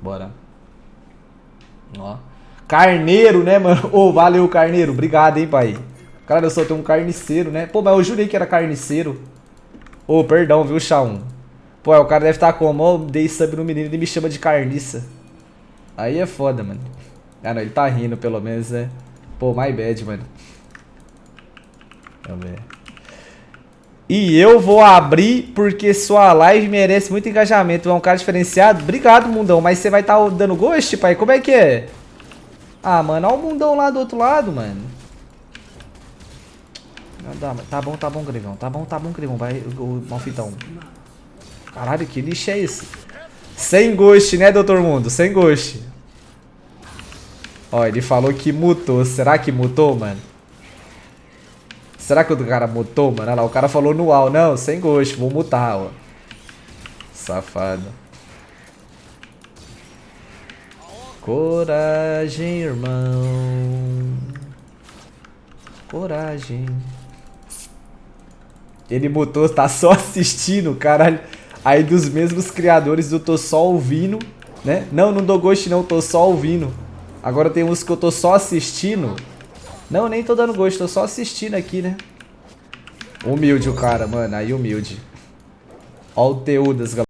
Bora. Ó. Carneiro, né, mano? Ô, oh, valeu, carneiro. Obrigado, hein, pai. Cara, eu só tenho um carniceiro, né? Pô, mas eu jurei que era carniceiro. Ô, oh, perdão, viu, Shaun? Pô, o cara deve estar tá como? Ó, dei sub no menino e me chama de carniça. Aí é foda, mano. Ah, não, ele tá rindo, pelo menos, né? Pô, my bad, mano. Eu ver. E eu vou abrir porque sua live merece muito engajamento. É um cara diferenciado. Obrigado, mundão. Mas você vai estar tá dando ghost, pai? Como é que é? Ah, mano, olha o mundão lá do outro lado, mano. Tá bom, tá bom, Grevão. Tá bom, tá bom, Grevão. Vai, o malfitão. Caralho, que lixo é esse? Sem ghost, né, doutor mundo? Sem ghost. Ó, ele falou que mutou. Será que mutou, mano? Será que o cara mutou, mano? Olha lá, o cara falou no UAU. Não, sem gosto, vou mutar, ó. Safado. Coragem, irmão. Coragem. Ele mutou, tá só assistindo, caralho. Aí dos mesmos criadores do Tô Só Ouvindo, né? Não, não dou gosto não, tô só ouvindo. Agora tem uns que eu tô só assistindo. Não, nem tô dando gosto, tô só assistindo aqui, né? Humilde o cara, mano. Aí humilde. Ó o Teudas, galera.